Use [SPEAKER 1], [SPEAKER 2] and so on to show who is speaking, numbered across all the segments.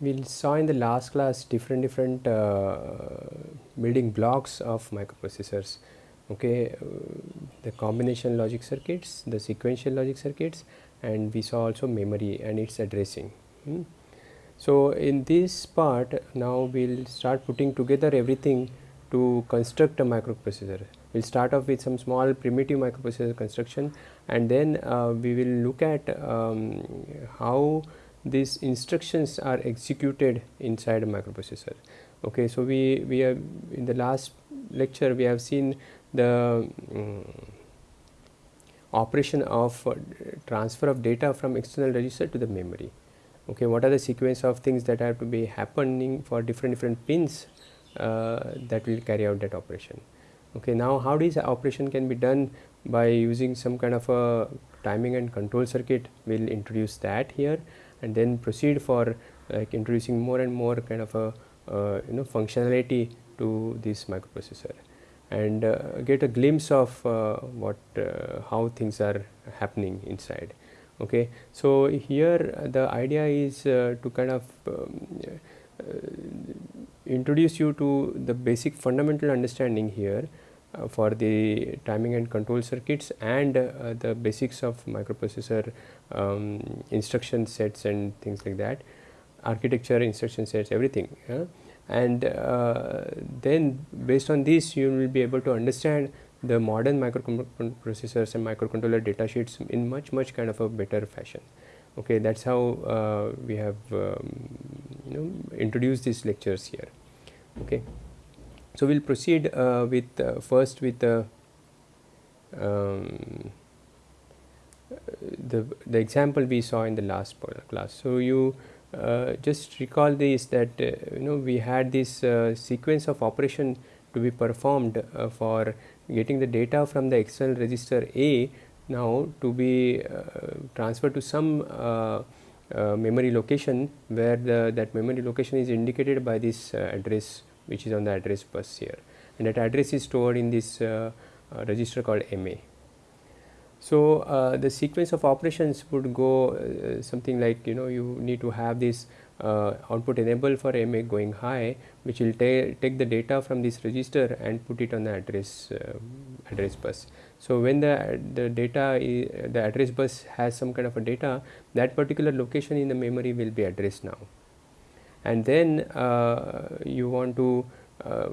[SPEAKER 1] we saw in the last class different different uh, building blocks of microprocessors. Okay uh, the combination logic circuits the sequential logic circuits and we saw also memory and its addressing. Hmm. so in this part now we'll start putting together everything to construct a microprocessor. We'll start off with some small primitive microprocessor construction and then uh, we will look at um, how these instructions are executed inside a microprocessor. Okay, so we, we have in the last lecture we have seen the um, operation of uh, transfer of data from external register to the memory. Okay, what are the sequence of things that have to be happening for different different pins uh, that will carry out that operation. Okay, now how this operation can be done by using some kind of a timing and control circuit, we will introduce that here and then proceed for like introducing more and more kind of a you know functionality to this microprocessor. And uh, get a glimpse of uh, what uh, how things are happening inside. Okay? So here the idea is uh, to kind of um, uh, introduce you to the basic fundamental understanding here for the timing and control circuits and uh, the basics of microprocessor um, instruction sets and things like that architecture instruction sets everything yeah? and uh, then based on this you will be able to understand the modern microprocessors and microcontroller data sheets in much much kind of a better fashion. Okay that's how uh, we have um, you know introduced these lectures here. Okay so we'll proceed uh, with uh, first with the um, the the example we saw in the last class. So you uh, just recall this that uh, you know we had this uh, sequence of operation to be performed uh, for getting the data from the external register A now to be transferred to some memory location where the that memory location is indicated by this address which is on the address bus here and that address is stored in this uh, uh, register called MA. So, uh, the sequence of operations would go uh, something like you know you need to have this uh, output enable for MA going high which will ta take the data from this register and put it on the address uh, address bus. So, when the, the data the address bus has some kind of a data that particular location in the memory will be addressed now and then uh, you want to uh,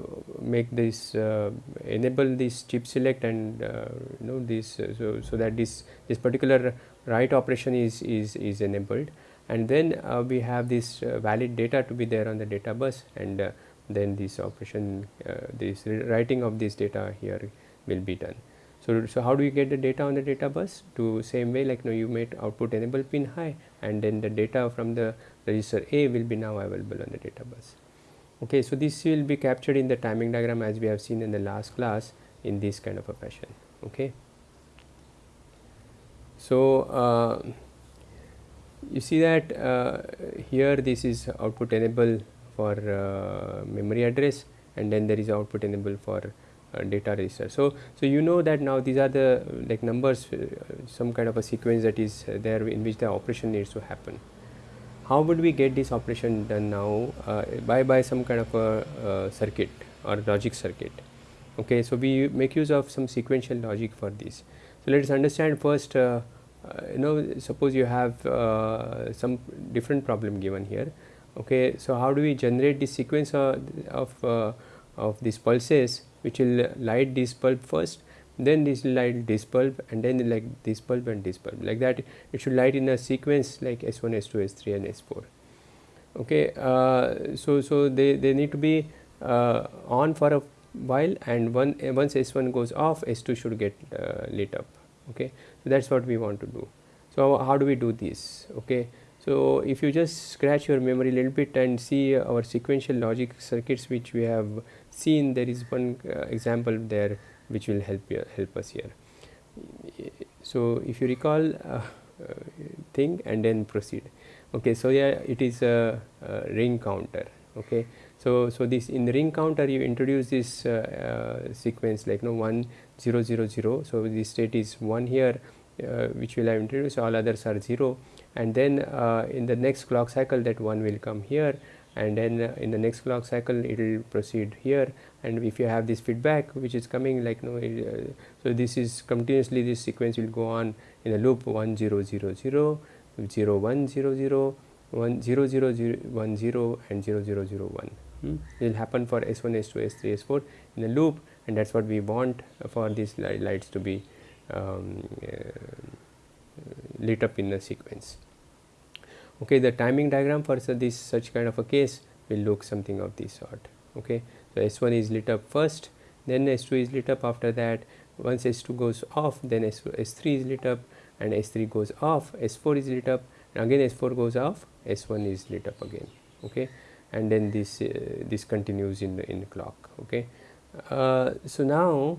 [SPEAKER 1] make this uh, enable this chip select and you know this so, so that this this particular write operation is is is enabled and then we have this valid data to be there on the data bus and then this operation this writing of this data here will be done. So, so how do you get the data on the data bus to same way like you, know, you made output enable pin high and then the data from the register A will be now available on the data bus. Okay, so this will be captured in the timing diagram as we have seen in the last class in this kind of a fashion. Okay. So, uh, you see that uh, here this is output enable for uh, memory address and then there is output enable for data register. So, so you know that now these are the like numbers uh, some kind of a sequence that is there in which the operation needs to happen. How would we get this operation done now uh, by by some kind of a uh, circuit or logic circuit? Okay so we make use of some sequential logic for this. So let us understand first uh, uh you know suppose you have uh, some different problem given here. Okay so how do we generate this sequence of of, these pulses which will light this bulb first then this will light this bulb and then like this bulb and this bulb like that it should light in a sequence like S1, S2, S3 and S4. Okay, uh, so so they, they need to be uh, on for a while and one uh, once S1 goes off S2 should get uh, lit up. Okay so that's what we want to do. So how do we do this? Okay so if you just scratch your memory a little bit and see our sequential logic circuits which we have seen there is one uh, example there which will help you, help us here. So, if you recall uh, uh, thing and then proceed. Okay, so yeah, it is a, a, ring counter. Okay, so so this in the ring counter you introduce this uh, uh sequence like no one zero zero zero. So this state is one here, uh, which will have introduced. All others are zero, and then in the next clock cycle that one will come here and then in the next clock cycle it will proceed here. And if you have this feedback which is coming like no uh, so this is continuously this sequence will go on in a loop 1 0 0 0 0 1 0 0 1 0 0 0 1 0 and 0 0 0 1 hmm? it will happen for s1 s2 s3 s4 in a loop and that's what we want for these lights to be um, uh, lit up in a sequence okay the timing diagram for this such kind of a case will look something of this sort. Okay so s1 is lit up first then s2 is lit up after that. Once s2 goes off then s3 is lit up and s3 goes off s4 is lit up and again s4 goes off s1 is lit up again. Okay and then this uh, this continues in the in the clock. Okay uh, so now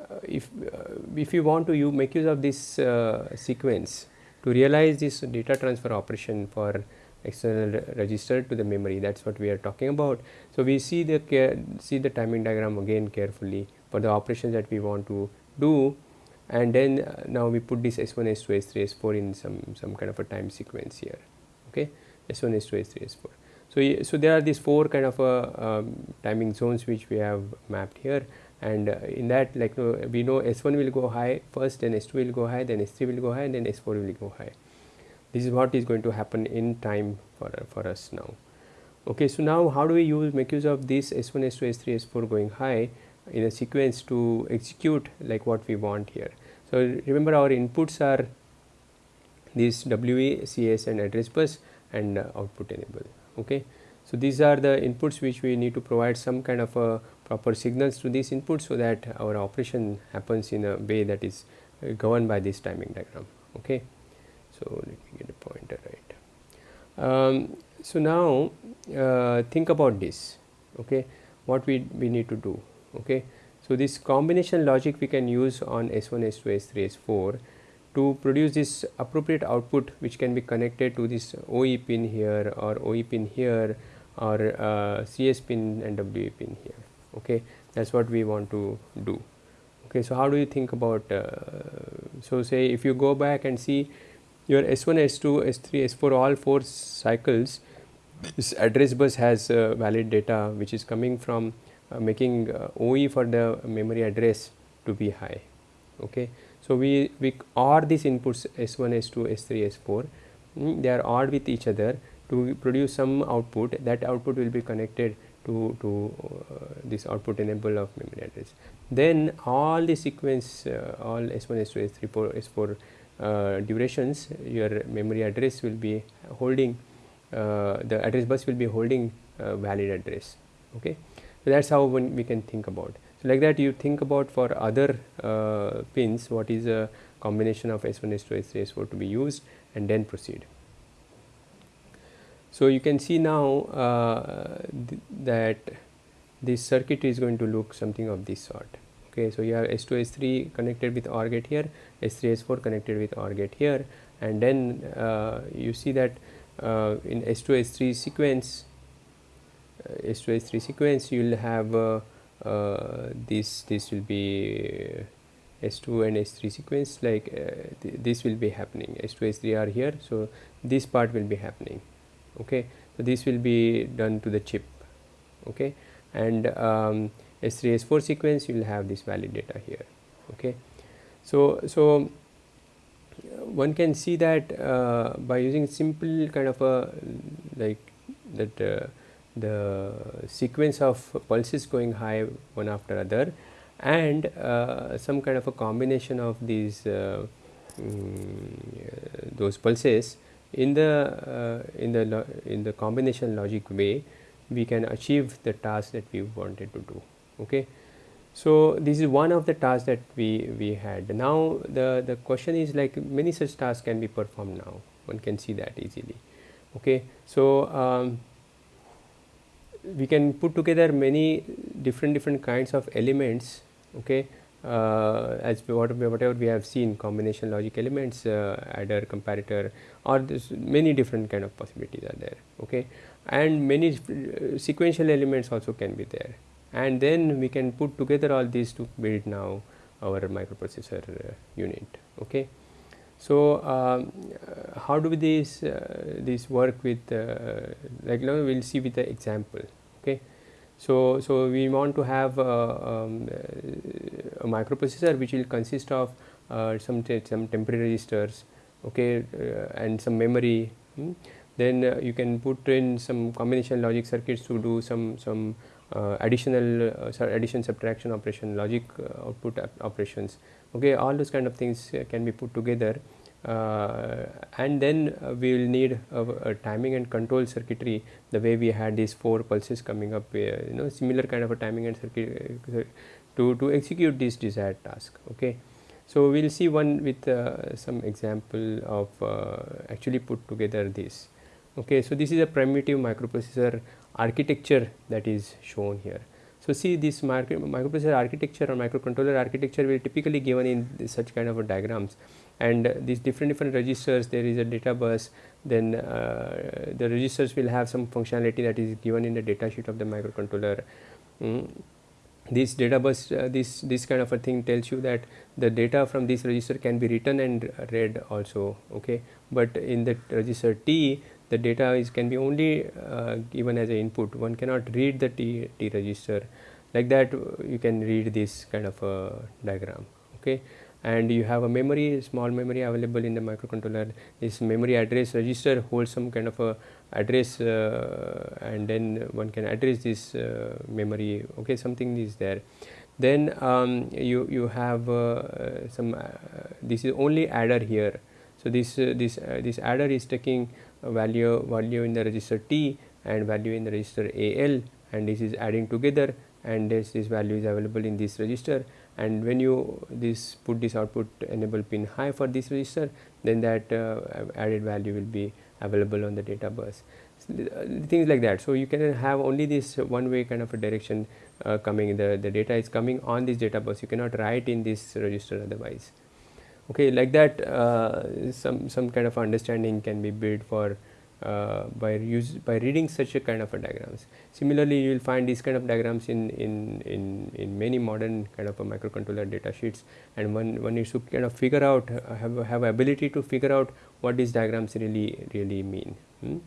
[SPEAKER 1] uh, if uh, if you want to you make use of this uh, sequence to realize this data transfer operation for external register to the memory that is what we are talking about. So, we see the care, see the timing diagram again carefully for the operations that we want to do and then uh, now we put this S1, S2, S3, S4 in some, some kind of a time sequence here okay S1, S2, S3, S4. So, so there are these four kind of a um, timing zones which we have mapped here and uh, in that like no, we know S1 will go high first then S2 will go high then S3 will go high and then S4 will go high. This is what is going to happen in time for, uh, for us now. Okay, so now how do we use make use of this S1, S2, S3, S4 going high in a sequence to execute like what we want here. So remember our inputs are this WE, CS and address bus and uh, output enable. Okay. So these are the inputs which we need to provide some kind of a proper signals to these inputs so that our operation happens in a way that is uh, governed by this timing diagram. Okay. So let me get a pointer right. Um, so now uh, think about this. Okay. What we, we need to do. Okay. So this combination logic we can use on S1, S2, S3, S4 to produce this appropriate output which can be connected to this OE pin here or OE pin here or uh, CS pin and WE pin here okay that is what we want to do. Okay so how do you think about uh, so say if you go back and see your s1 s2 s3 s4 all four cycles this address bus has uh, valid data which is coming from uh, making uh, OE for the memory address to be high. Okay so we we OR these inputs s1 s2 s3 s4 mm, they are ORed with each other to produce some output. That output will be connected to, to uh, this output enable of memory address. Then all the sequence uh, all S1, S2, S3, 4, S4 uh, durations your memory address will be holding uh, the address bus will be holding uh, valid address. Okay. So, that is how we can think about. So, like that you think about for other uh, pins what is a combination of S1, S2, S3, S4 to be used and then proceed. So, you can see now uh, th that this circuit is going to look something of this sort. Okay, so you have S2 S3 connected with OR gate here, S3 S4 connected with OR gate here, and then uh, you see that uh, in S2 S3 sequence, uh, S2 S3 sequence, you will have uh, uh, this. This will be S2 and S3 sequence. Like th this will be happening. S2 S3 are here, so this part will be happening okay? So this will be done to the chip. Okay? And um, s3 s4 sequence you will have this valid data here. Okay? So so one can see that uh, by using simple kind of a like that uh, the sequence of pulses going high one after other and uh, some kind of a combination of these um, those pulses in the uh, in the in the combination logic way we can achieve the task that we wanted to do okay? So this is one of the tasks that we we had. Now the the question is like many such tasks can be performed now. One can see that easily okay? So um, we can put together many different different kinds of elements okay as whatever we have seen combination logic elements uh, adder comparator or this many different kind of possibilities are there okay? And many uh, sequential elements also can be there. And then we can put together all these to build now our microprocessor uh, unit okay? So uh, how do these uh, these work with uh, like you know, we'll see with the example okay so so we want to have um, a microprocessor which will consist of some some temporary registers okay and some memory hmm? then uh, you can put in some combination logic circuits to do some some uh, additional uh, addition subtraction operation logic uh, output operations okay all those kind of things uh, can be put together uh, and then uh, we will need a, a, timing and control circuitry the way we had these four pulses coming up you know similar kind of a timing and circuit uh, to to execute this desired task okay? So we will see one with uh, some example of actually put together this okay? So this is a primitive microprocessor architecture that is shown here. So see this microprocessor architecture or microcontroller architecture will typically given in such kind of diagrams and these different different registers there is a data bus then uh, the registers will have some functionality that is given in the data sheet of the microcontroller. Mm. This data bus uh, this this kind of a thing tells you that the data from this register can be written and read also okay? But in the register t the data is can be only uh, given as an input. One cannot read the t, t register. Like that you can read this kind of a diagram okay and you have a memory small memory available in the microcontroller. This memory address register holds some kind of a address uh, and then one can address this uh, memory. Okay something is there. Then um, you you have uh, some uh, this is only adder here. So this uh, this uh, this adder is taking value value in the register t and value in the register al and this is adding together and this, this value is available in this register and when you this put this output enable pin high for this register then that uh, added value will be available on the data bus. Uh, things like that. So you can have only this one way kind of a direction uh, coming. The the data is coming on this data bus. You cannot write in this register otherwise. Okay like that uh, some some kind of understanding can be built for uh, by use by reading such a kind of a diagrams. Similarly you will find these kind of diagrams in in in in many modern kind of a microcontroller data sheets. And one one needs to kind of figure out uh, have have ability to figure out what these diagrams really really mean. Hmm?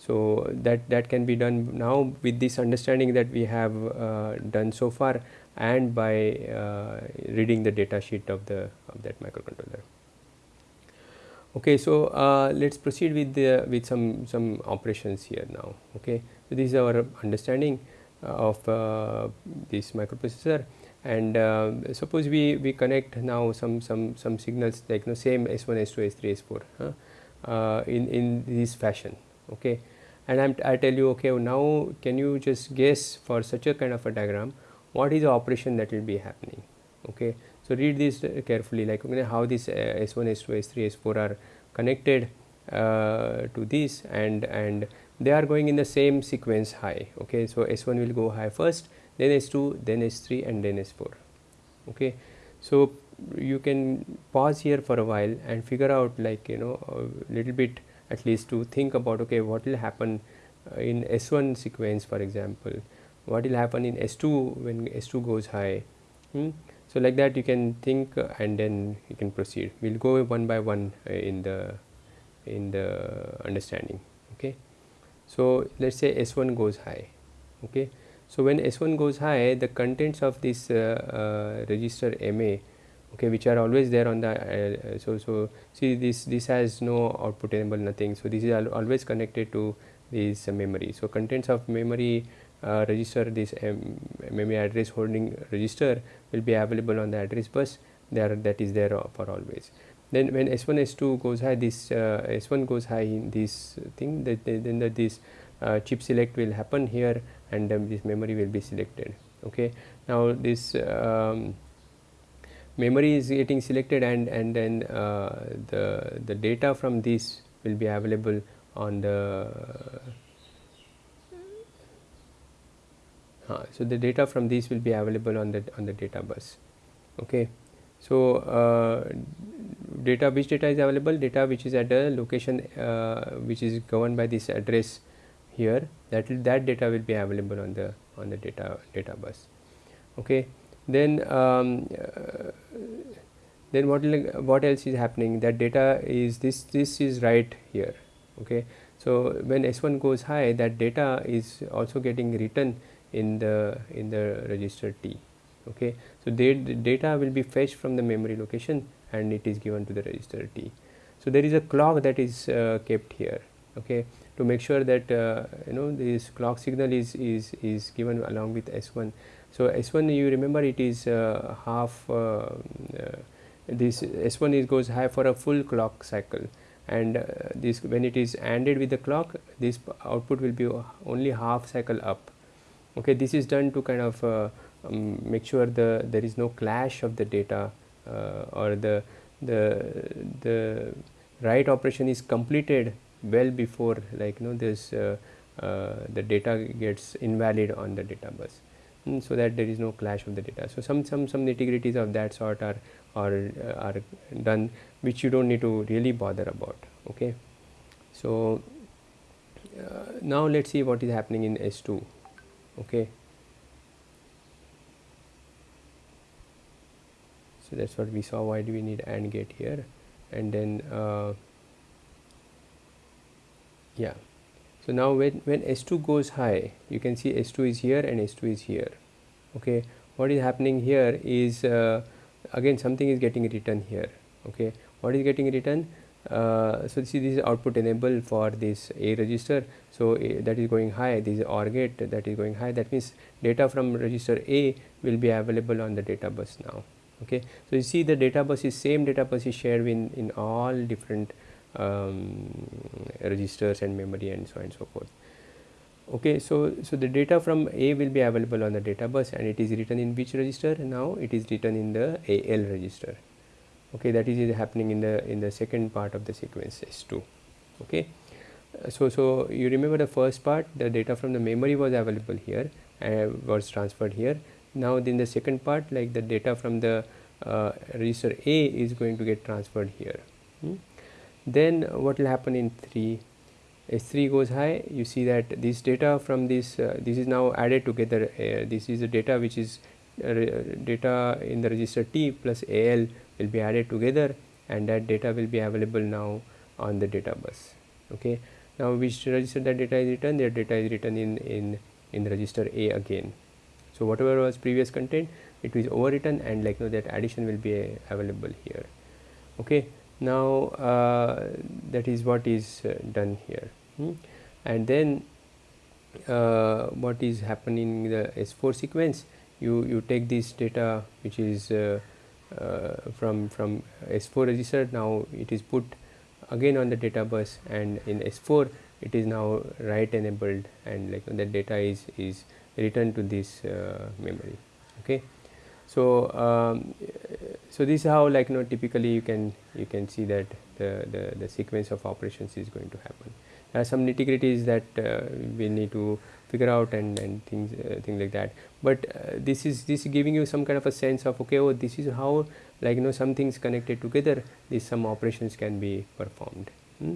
[SPEAKER 1] so that that can be done now with this understanding that we have uh, done so far and by uh, reading the data sheet of the of that microcontroller okay so uh, let's proceed with the with some some operations here now. Okay so this is our understanding of uh, this microprocessor. And uh, suppose we we connect now some some some signals like know, same s1 s2 s3 s4 huh, uh, in in this fashion. Okay and I'm I tell you okay now can you just guess for such a kind of a diagram what is the operation that will be happening? Okay so read this carefully like okay, how this uh, s1 s2 s3 s4 are connected uh, to this and and they are going in the same sequence high okay? So s1 will go high first then s2 then s3 and then s4 okay? So you can pause here for a while and figure out like you know a little bit at least to think about okay what will happen uh, in s1 sequence for example. What will happen in s2 when s2 goes high? Hmm? So like that you can think uh, and then you can proceed. We'll go one by one uh, in the in the understanding okay? So let's say s1 goes high okay? So when s1 goes high the contents of this uh, uh, register ma okay which are always there on the uh, so so see this this has no output enable nothing. So this is al always connected to this memory. So contents of memory uh, register this um, memory address holding register will be available on the address bus there that is there for always. Then when s1 s2 goes high this uh, s1 goes high in this thing that then that this uh, chip select will happen here and um, this memory will be selected okay? Now this um, memory is getting selected and and then uh, the the data from this will be available on the uh, so the data from these will be available on the on the data bus. Okay? So uh, data which data is available? Data which is at a location uh, which is governed by this address here that that data will be available on the on the data data bus. Okay? Then um, uh, then what what else is happening? That data is this this is right here. Okay? So when s1 goes high that data is also getting written in the in the register t okay? So the data will be fetched from the memory location and it is given to the register t. So there is a clock that is uh, kept here okay? To make sure that uh, you know this clock signal is is is given along with s1 so s1 you remember it is uh, half uh, uh, this s1 is goes high for a full clock cycle. And uh, this when it is ANDed with the clock this output will be only half cycle up okay this is done to kind of um, make sure the there is no clash of the data or the the the write operation is completed well before like you know this uh, uh, the data gets invalid on the data bus mm, so that there is no clash of the data. So some some some nitty-gritties of that sort are are uh, are done which you don't need to really bother about okay? So uh, now let's see what is happening in s2 okay. So that's what we saw. Why do we need AND gate here? And then uh, yeah. So now when, when S2 goes high you can see S2 is here and S2 is here. Okay. What is happening here is uh, again something is getting written here. Okay. What is getting written uh, so see this is output enable for this A register. So that is going high this is OR gate that is going high. That means data from register A will be available on the data bus now okay? So you see the data bus is same data bus is shared in in all different um, registers and memory and so on and so forth okay? So so the data from a will be available on the data bus and it is written in which register now? It is written in the al register okay that is happening in the in the second part of the sequence s2 okay so so you remember the first part the data from the memory was available here and was transferred here now in the second part like the data from the uh, register A is going to get transferred here. Hmm? Then what will happen in 3? S3 goes high you see that this data from this uh, this is now added together uh, this is the data which is uh, data in the register T plus AL will be added together and that data will be available now on the data bus okay? Now which register that data is written? Their data is written in in in register A again. So whatever was previous content it is overwritten and like you know, that addition will be uh, available here okay? Now uh, that is what is uh, done here hmm? and then uh, what is happening in the S4 sequence? You you take this data which is uh, from from S4 register now it is put again on the data bus and in S4 it is now write enabled and like the data is is return to this uh, memory. Okay? So um, so this is how like you know typically you can you can see that the, the, the sequence of operations is going to happen. There are some nitty gritties that uh, we need to figure out and, and things uh, things like that. But uh, this is this is giving you some kind of a sense of okay oh this is how like you know some things connected together these some operations can be performed. Hmm?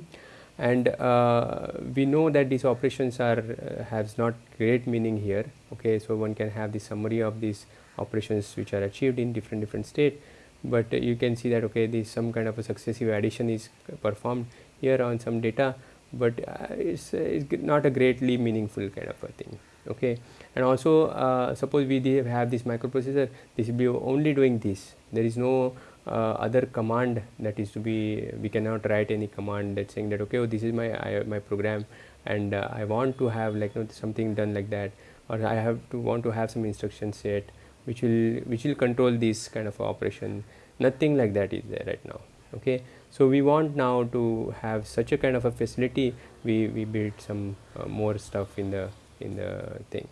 [SPEAKER 1] and uh, we know that these operations are uh, has not great meaning here okay? So one can have the summary of these operations which are achieved in different different state. But uh, you can see that okay this some kind of a successive addition is performed here on some data but uh, it's, uh, it's not a greatly meaningful kind of a thing okay? And also uh, suppose we have this microprocessor this will be only doing this. There is no uh, other command that is to be we cannot write any command that's saying that okay oh, this is my I, my program and uh, I want to have like you know, something done like that or I have to want to have some instruction set which will which will control this kind of operation. Nothing like that is there right now okay so we want now to have such a kind of a facility we we build some uh, more stuff in the in the thing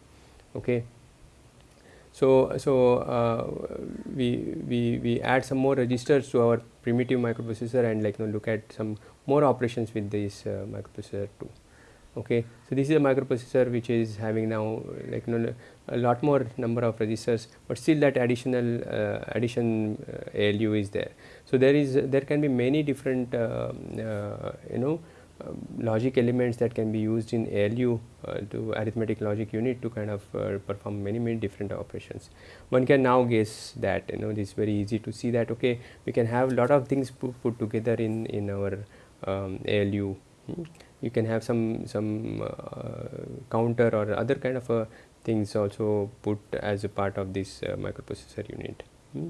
[SPEAKER 1] okay so, so uh, we, we, we add some more registers to our primitive microprocessor and like you know, look at some more operations with this uh, microprocessor too. Okay, so this is a microprocessor which is having now like you know, a lot more number of registers, but still that additional uh, addition uh, ALU is there. So there is there can be many different uh, uh, you know um, logic elements that can be used in ALU uh, to arithmetic logic unit to kind of uh, perform many many different operations. One can now guess that you know this is very easy to see that okay we can have a lot of things put, put together in in our um, ALU. Hmm. You can have some some uh, counter or other kind of uh, things also put as a part of this microprocessor unit. Hmm.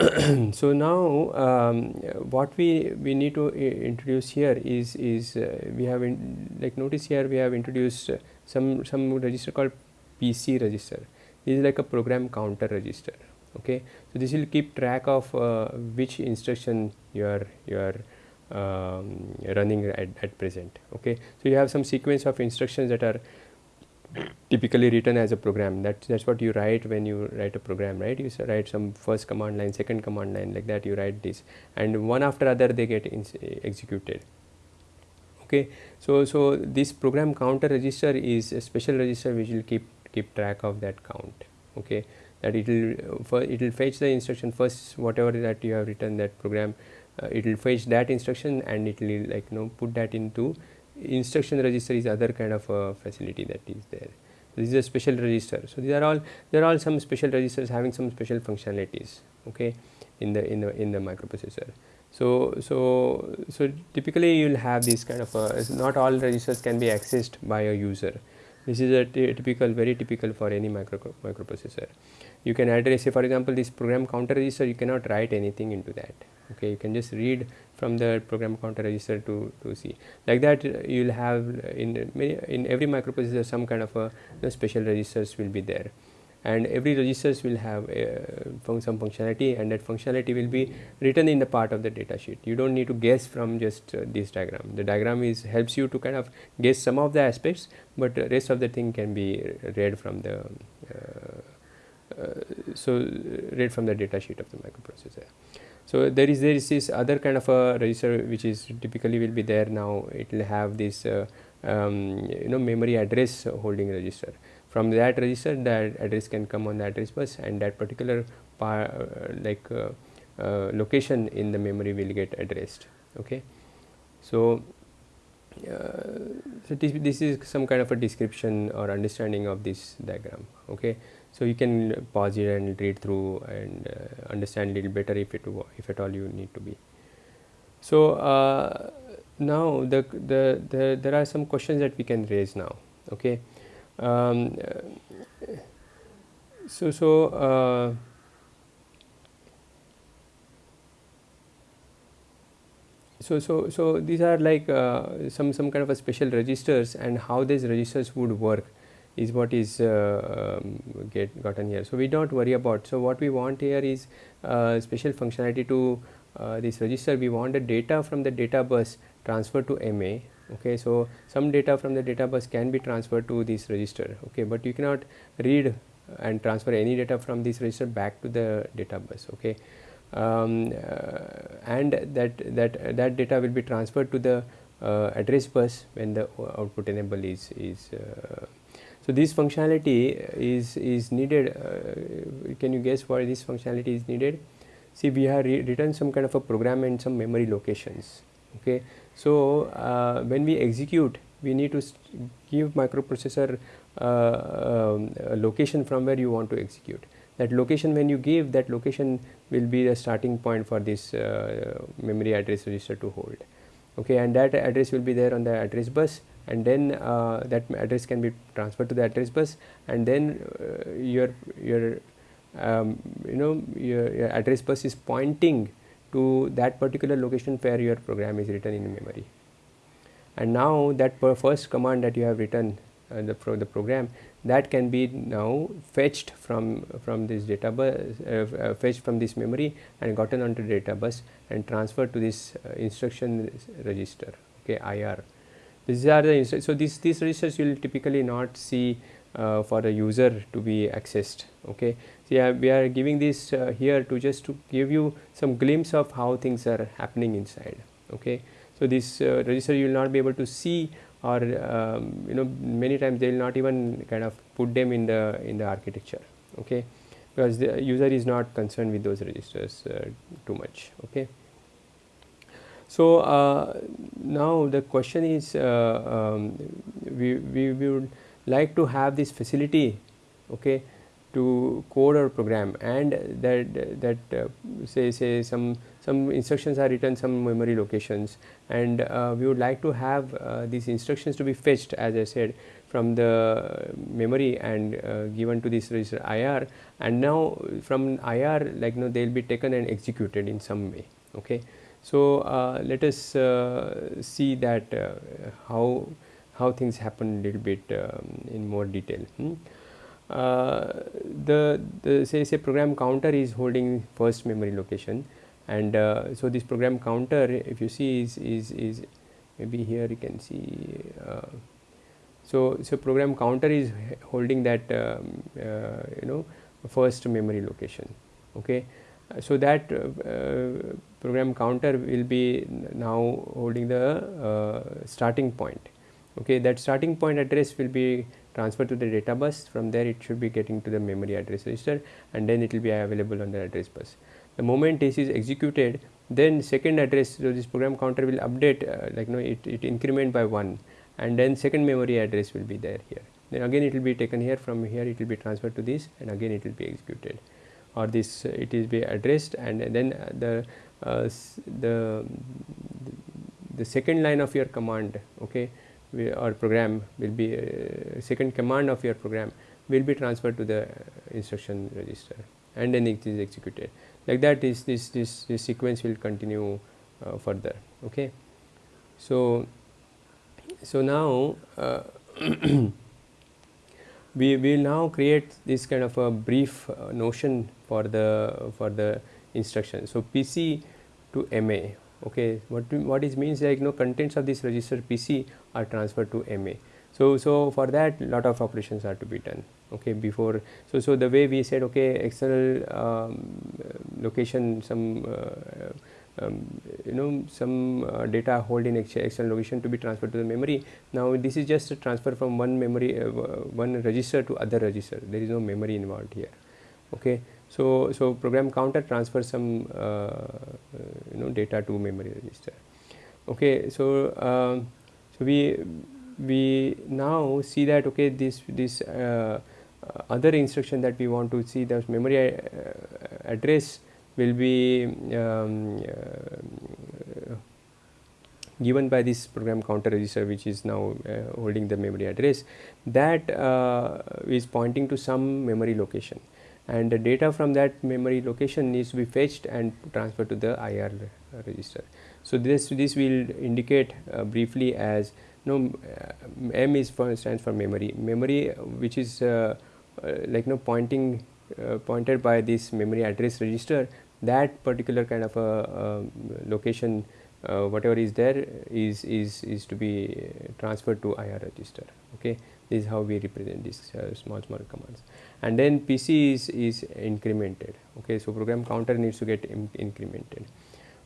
[SPEAKER 1] Uh, so now um, what we we need to introduce here is is uh, we have in, like notice here we have introduced uh, some some register called PC register. This is like a program counter register. Okay, so this will keep track of uh, which instruction you are you are um, running at, at present. Okay, so you have some sequence of instructions that are typically written as a program. That that's what you write when you write a program right? You write some first command line second command line like that you write this. And one after other they get executed. Okay? So so this program counter register is a special register which will keep keep track of that count. Okay? That it will it will fetch the instruction first whatever that you have written that program uh, it will fetch that instruction and it will like you know put that into instruction register is other kind of a facility that is there. This is a special register. So these are all there are all some special registers having some special functionalities. Okay, in the in the in the microprocessor. So so so typically you will have this kind of a, not all registers can be accessed by a user. This is a typical very typical for any micro microprocessor. You can address say for example this program counter register you cannot write anything into that. Okay, you can just read from the program counter register to, to see. Like that uh, you will have in many, in every microprocessor some kind of a you know, special registers will be there. And every registers will have uh, some functionality and that functionality will be written in the part of the data sheet. You don't need to guess from just uh, this diagram. The diagram is helps you to kind of guess some of the aspects but rest of the thing can be read from the uh so read from the data sheet of the microprocessor so there is there is this other kind of a register which is typically will be there now. It will have this uh, um, you know memory address holding register. From that register, that address can come on the address bus, and that particular par, uh, like uh, uh location in the memory will get addressed. Okay, so. Uh, so this, this is some kind of a description or understanding of this diagram okay so you can pause it and read through and uh, understand a little better if it if at all you need to be. So uh, now the, the, the there are some questions that we can raise now okay? Um, so so uh, so so so these are like uh, some some kind of a special registers and how these registers would work is what is uh, um, get gotten here. So we don't worry about. So what we want here is uh, special functionality to uh, this register. We want the data from the data bus transferred to MA. Okay, so some data from the data bus can be transferred to this register. Okay, but you cannot read and transfer any data from this register back to the data bus. Okay, um, uh, and that that that data will be transferred to the uh, address bus when the output enable is is uh, so this functionality is, is needed, uh, can you guess why this functionality is needed? See we have written some kind of a program and some memory locations, okay. So uh, when we execute, we need to give microprocessor uh, um, a location from where you want to execute. That location when you give, that location will be the starting point for this uh, memory address register to hold, okay. And that address will be there on the address bus and then uh, that address can be transferred to the address bus and then uh, your your um, you know your, your, address bus is pointing to that particular location where your program is written in memory. And now that first command that you have written uh, the, pro the program that can be now fetched from from this data bus uh, uh, fetched from this memory and gotten onto the data bus and transferred to this uh, instruction register okay IR these are the so these these registers you will typically not see uh, for a user to be accessed okay? So yeah we are giving this uh, here to just to give you some glimpse of how things are happening inside okay? So this uh, register you will not be able to see or um, you know many times they will not even kind of put them in the in the architecture okay? Because the user is not concerned with those registers uh, too much okay So, uh, now the question is uh, um, we, we, would like to have this facility okay, to code or program. And that that uh, say say some some instructions are written some memory locations. And uh, we would like to have uh, these instructions to be fetched as I said from the memory and uh, given to this register IR and now from IR like you know they will be taken and executed in some way okay. So, uh, let us uh, see that how how things happen a little bit um, in more detail. Hmm? Uh, the, the say say program counter is holding first memory location and uh, so this program counter if you see is is, is maybe here you can see uh, so so program counter is holding that um, uh, you know first memory location okay so that uh, program counter will be now holding the starting point. Okay that starting point address will be transferred to the data bus. From there it should be getting to the memory address register and then it will be available on the address bus. The moment this is executed then second address so this program counter will update uh, like you know it, it increment by 1 and then second memory address will be there here. Then again it will be taken here. From here it will be transferred to this and again it will be executed or this uh, it is be addressed and then uh, the uh, the the second line of your command okay or program will be second command of your program will be transferred to the instruction register and then it is executed. Like that is this this, this sequence will continue uh, further okay? So so now uh, we will now create this kind of a brief uh, notion for the for the instruction. So pc to ma okay? What what is means like you know contents of this register pc are transferred to ma so so for that lot of operations are to be done okay before so so the way we said okay external um, location some uh, um, you know some uh, data hold in external location to be transferred to the memory. Now this is just a transfer from one memory uh, one register to other register. There is no memory involved here. Okay? So, so program counter transfers some uh, you know data to memory register. Okay, so um, so we we now see that okay this this uh, other instruction that we want to see the memory uh, address will be um, uh, given by this program counter register which is now uh, holding the memory address that uh, is pointing to some memory location and the data from that memory location needs to be fetched and transferred to the IR register. So, this this will indicate uh, briefly as no uh, M is for stands for memory memory which is uh, like no pointing pointed by this memory address register that particular kind of a location uh, whatever is there is is is to be transferred to IR register okay? This is how we represent these small small commands. And then PC is, is incremented okay? So program counter needs to get incremented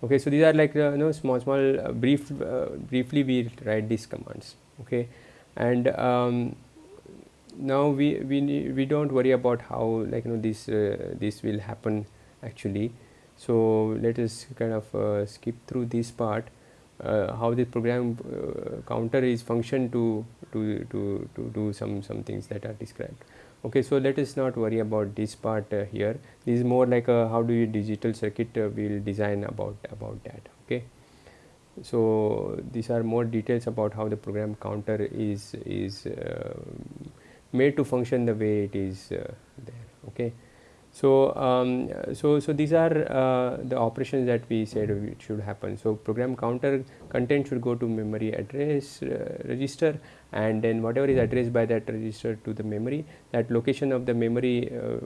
[SPEAKER 1] okay? So these are like uh, you know small small uh, brief uh, briefly we write these commands okay? And um, now we we we don't worry about how like you know this uh, this will happen actually. So let us kind of uh, skip through this part uh, how the program counter is function to to to to do some some things that are described. Okay so let us not worry about this part uh, here. This is more like a how do you digital circuit uh, we'll design about about that okay? So these are more details about how the program counter is is uh, made to function the way it is uh, there okay so, um, so, so these are uh, the operations that we said should happen. So, program counter content should go to memory address uh, register and then whatever is addressed by that register to the memory that location of the memory uh,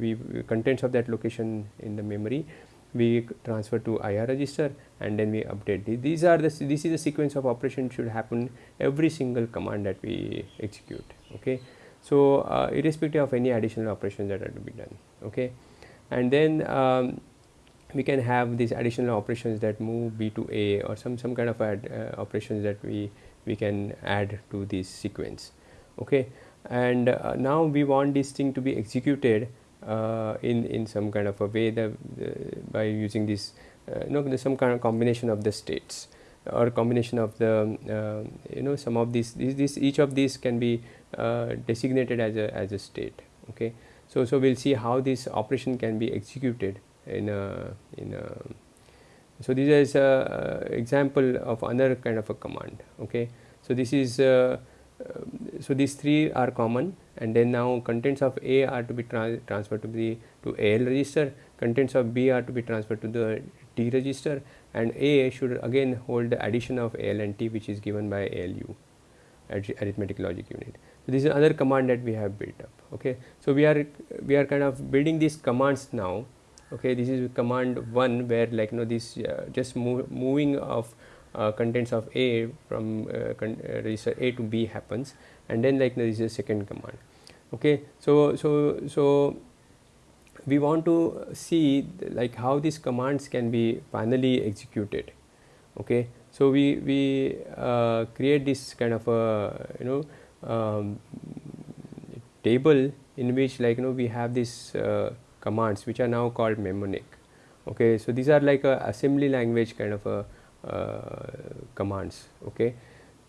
[SPEAKER 1] we contents of that location in the memory we transfer to IR register and then we update. These are the this is the sequence of operation should happen every single command that we execute okay? So, uh, irrespective of any additional operations that are to be done okay? And then um, we can have these additional operations that move B to A or some some kind of add, uh, operations that we we can add to this sequence okay? And uh, now we want this thing to be executed uh, in in some kind of a way that the by using this uh, you know some kind of combination of the states or combination of the uh, you know some of these, these, these each of these can be uh, designated as a as a state okay so so we'll see how this operation can be executed in a in a so this is a example of another kind of a command okay so this is uh, uh, so these three are common and then now contents of A are to be tra transferred to the to AL register, contents of B are to be transferred to the T register and A should again hold the addition of AL and T which is given by ALU arithmetic logic unit. So, this is another command that we have built up. Okay. So, we are we are kind of building these commands now. Okay, this is command one where like you know this uh, just moving of uh, contents of A from uh, uh, register A to B happens and then like this is a second command. Okay. So, so, so we want to see like how these commands can be finally executed. Okay. So, we, we uh, create this kind of a you know um, table in which like you know we have these uh, commands which are now called mnemonic. Okay. So, these are like a assembly language kind of a uh, commands okay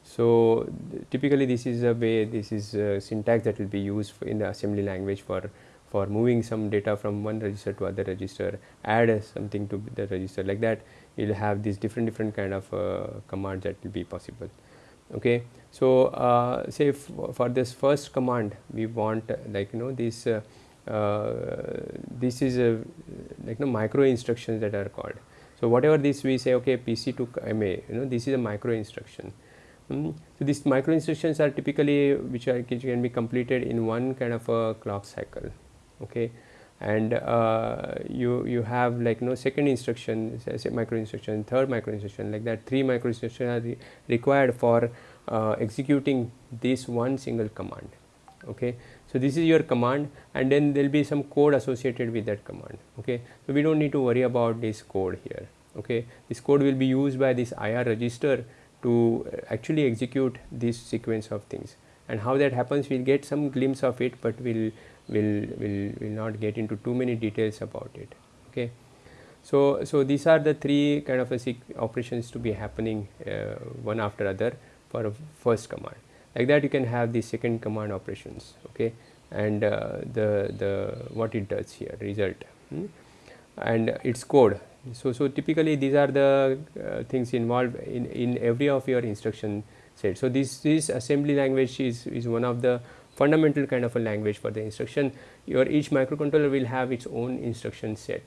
[SPEAKER 1] so typically this is a way this is a syntax that will be used in the assembly language for for moving some data from one register to other register add something to the register like that you will have these different different kind of uh, commands that will be possible okay so uh, say for this first command we want like you know this uh, uh, this is a like you know micro instructions that are called so, whatever this we say okay PC to MA you know this is a micro instruction. Mm. So, these micro instructions are typically which, are, which can be completed in one kind of a clock cycle okay and uh, you you have like no second instruction say micro instruction third micro instruction like that three micro instructions are re required for uh, executing this one single command. Okay? So this is your command and then there will be some code associated with that command. Okay? So we don't need to worry about this code here. Okay? This code will be used by this IR register to actually execute this sequence of things. And how that happens we'll get some glimpse of it but we'll will will will not get into too many details about it. Okay? So so these are the three kind of operations to be happening uh, one after other for a first command. Like that you can have the second command operations okay? And uh, the the what it does here result hmm? and its code. So so typically these are the uh, things involved in in every of your instruction set. So this this assembly language is is one of the fundamental kind of a language for the instruction. Your each microcontroller will have its own instruction set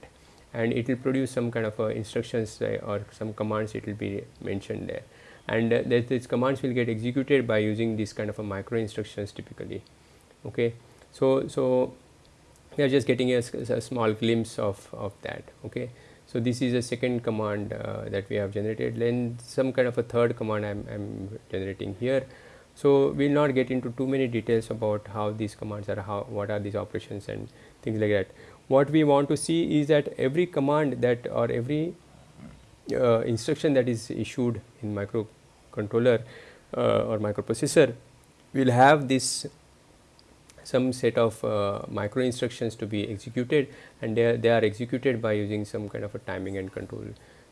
[SPEAKER 1] and it will produce some kind of uh, instructions or some commands it will be mentioned there and uh, these commands will get executed by using this kind of a micro instructions typically okay? So so we are just getting a, a small glimpse of of that okay? So this is a second command uh, that we have generated. Then some kind of a third command i'm, I'm generating here. So we will not get into too many details about how these commands are how what are these operations and things like that. What we want to see is that every command that or every uh, instruction that is issued in microcontroller uh, or microprocessor will have this some set of uh, micro instructions to be executed and they are, they are executed by using some kind of a timing and control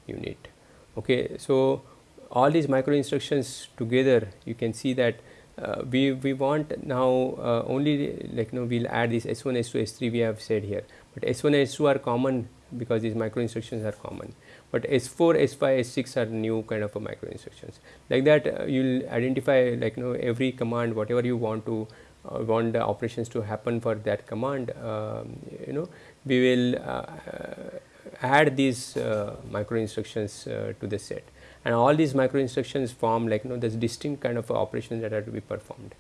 [SPEAKER 1] unit. Okay. So, all these micro instructions together you can see that uh, we, we want now uh, only like you know we will add this S1, S2, S3 we have said here, but S1 and S2 are common because these micro instructions are common but S4, S5, S6 are new kind of a micro instructions. Like that uh, you will identify like you know every command whatever you want to uh, want the operations to happen for that command um, you know we will uh, add these uh, micro instructions uh, to the set and all these micro instructions form like you know this distinct kind of operations that are to be performed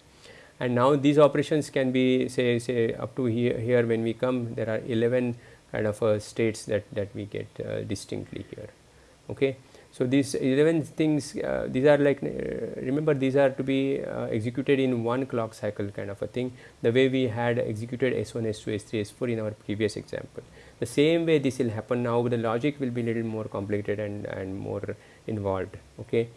[SPEAKER 1] and now these operations can be say say up to here, here when we come there are 11 kind of uh, states that, that we get uh, distinctly here. Okay. So, these 11 things uh, these are like remember these are to be executed in one clock cycle kind of a thing the way we had executed S1, S2, S3, S4 in our previous example. The same way this will happen now the logic will be little more complicated and, and more involved. Okay.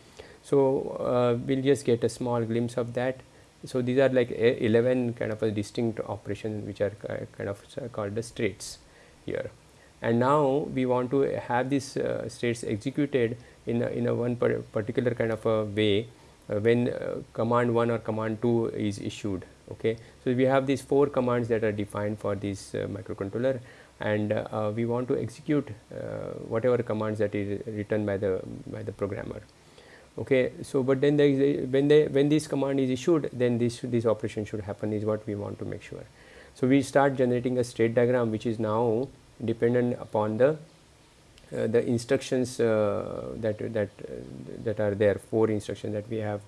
[SPEAKER 1] So, uh, we will just get a small glimpse of that. So, these are like 11 kind of a distinct operations which are kind of called the states here. And now we want to have these uh, states executed in a, in a one particular kind of a way uh, when uh, command 1 or command 2 is issued okay? So we have these four commands that are defined for this uh, microcontroller. And uh, we want to execute uh, whatever commands that is written by the by the programmer okay? So but then the, when they when this command is issued then this this operation should happen is what we want to make sure so we start generating a state diagram which is now dependent upon the uh, the instructions uh, that that uh, that are there four instructions that we have.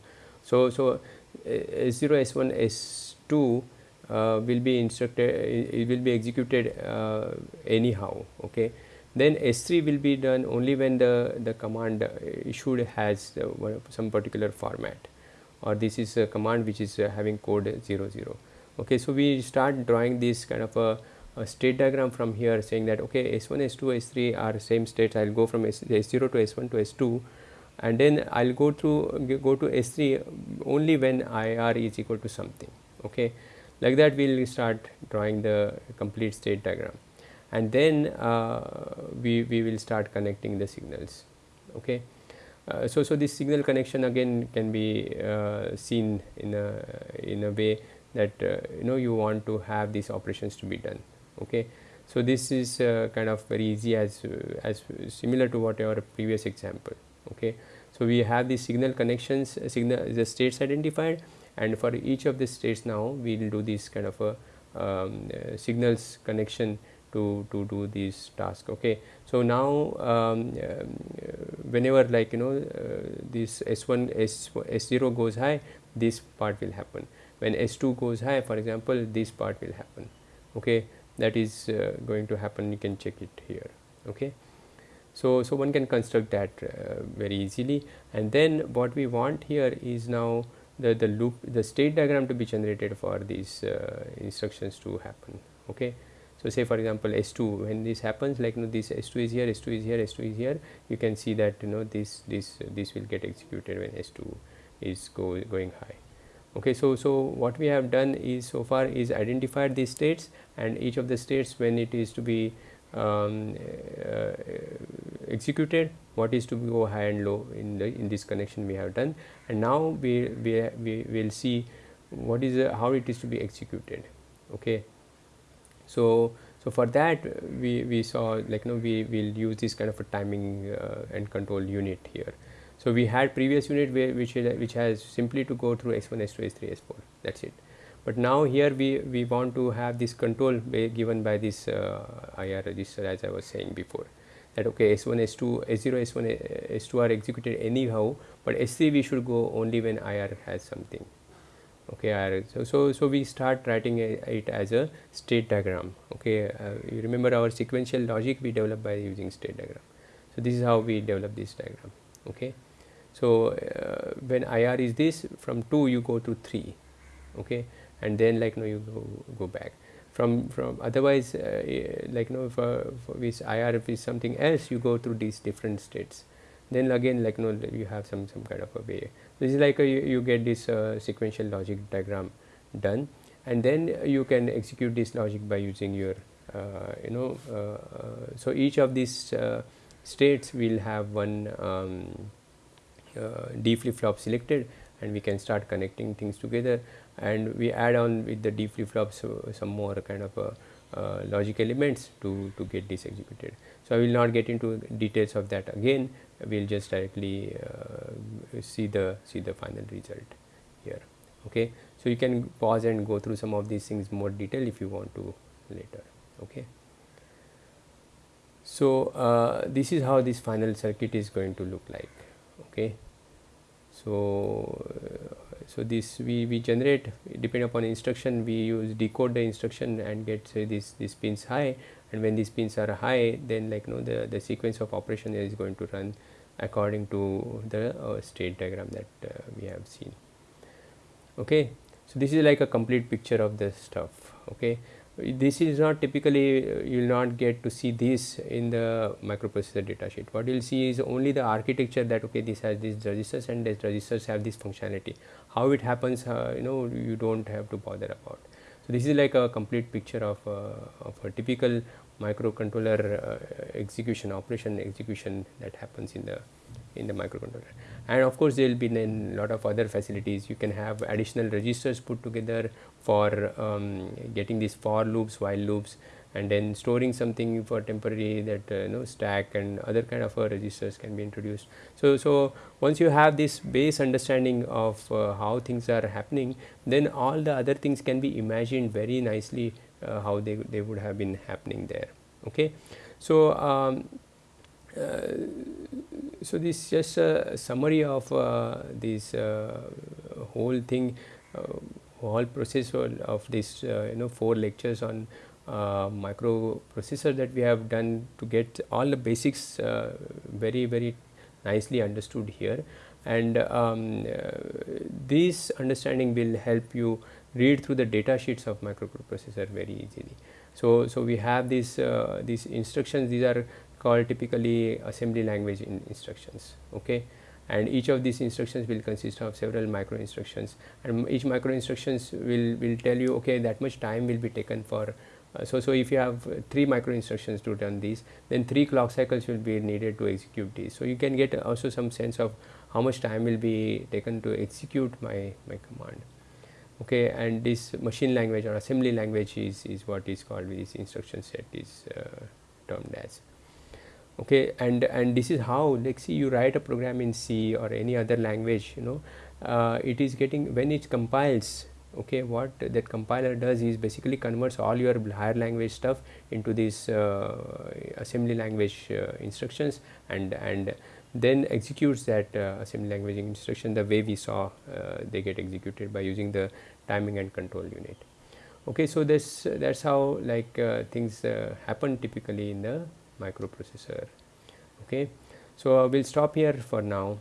[SPEAKER 1] So so s0 s1 s2 uh, will be instructed it will be executed uh, anyhow okay? Then S3 will be done only when the, the command issued has uh, some particular format. Or this is a command which is uh, having code 00. Okay, so we start drawing this kind of a, a, state diagram from here saying that okay S1, S2, S3 are same states. I will go from S, S0 to S1 to S2 and then I will go through go to S3 only when IR is equal to something. Okay, like that we will start drawing the complete state diagram and then uh, we, we will start connecting the signals okay uh, so so this signal connection again can be uh, seen in a in a way that uh, you know you want to have these operations to be done okay? So this is uh, kind of very easy as uh, as similar to whatever previous example okay? So we have the signal connections signal the states identified and for each of the states now we will do this kind of a um, signals connection to, to do this task okay. So now um, uh, whenever like you know uh, this S1 S, S0 goes high this part will happen when S2 goes high for example this part will happen okay that is uh, going to happen you can check it here okay. So, so one can construct that uh, very easily and then what we want here is now the, the loop the state diagram to be generated for these uh, instructions to happen okay. So, say for example, S2 when this happens like you know this S2 is here, S2 is here, S2 is here you can see that you know this this this will get executed when S2 is go, going high. Okay, so, so what we have done is so far is identified these states and each of the states when it is to be um, uh, executed what is to go high and low in the in this connection we have done and now we we, we will see what is how it is to be executed okay so, so for that we, we saw like you know we will use this kind of a timing uh, and control unit here. So, we had previous unit where which is, which has simply to go through S1, S2, S3, S4 that is it. But now here we, we want to have this control given by this uh, IR register as I was saying before that okay S1, S2, S0, S1, S2 are executed anyhow, but S3 we should go only when IR has something. Okay so, so so we start writing it as a state diagram. Okay uh, you remember our sequential logic we developed by using state diagram. So this is how we develop this diagram. Okay so uh, when ir is this from 2 you go to 3 okay? And then like no you go, go back. From from otherwise uh, like you know for, for ir if is something else you go through these different states. Then again like you know you have some some kind of a way. This is like a, you, you, get this uh, sequential logic diagram done. And then you can execute this logic by using your uh, you know uh, uh so each of these uh, states will have one um, uh, d flip flop selected and we can start connecting things together. And we add on with the d flip flops so some more kind of logic elements to to get this executed. So i will not get into details of that again. We will just directly uh, see the see the final result here. Okay? So you can pause and go through some of these things more detail if you want to later. Okay? So uh, this is how this final circuit is going to look like okay. So uh, so this we we generate depending upon instruction we use decode the instruction and get say this this pins high. And when these pins are high then like you know the the sequence of operation is going to run according to the uh, state diagram that uh, we have seen. Okay. So this is like a complete picture of the stuff. Okay this is not typically uh, you will not get to see this in the microprocessor datasheet what you will see is only the architecture that okay this has these registers and these registers have this functionality. How it happens uh, you know you don't have to bother about. So, this is like a complete picture of, uh, of a typical microcontroller uh, execution operation execution that happens in the in the microcontroller and of course there will be then lot of other facilities you can have additional registers put together for um, getting these for loops while loops and then storing something for temporary that uh, you know stack and other kind of uh, registers can be introduced. So, so once you have this base understanding of uh, how things are happening then all the other things can be imagined very nicely uh, how they, they would have been happening there. Okay. So, um, uh, so this is just a summary of uh, this uh, whole thing whole process of this you know four lectures on uh, microprocessor that we have done to get all the basics uh, very very nicely understood here and um, uh, this understanding will help you read through the data sheets of microprocessor very easily. So, so we have these these instructions these are called typically assembly language in instructions okay? And each of these instructions will consist of several micro instructions. And each micro instructions will will tell you okay that much time will be taken for uh, so, so if you have uh, three micro instructions to run these then three clock cycles will be needed to execute these. So, you can get also some sense of how much time will be taken to execute my, my command okay? And this machine language or assembly language is, is what is called this instruction set is uh, termed as okay and and this is how like see you write a program in C or any other language you know uh, it is getting when it compiles okay what that compiler does is basically converts all your higher language stuff into these uh, assembly language uh, instructions and and then executes that uh, assembly language instruction the way we saw uh, they get executed by using the timing and control unit. Okay so this that's how like uh, things happen typically in the microprocessor. Okay? So we'll stop here for now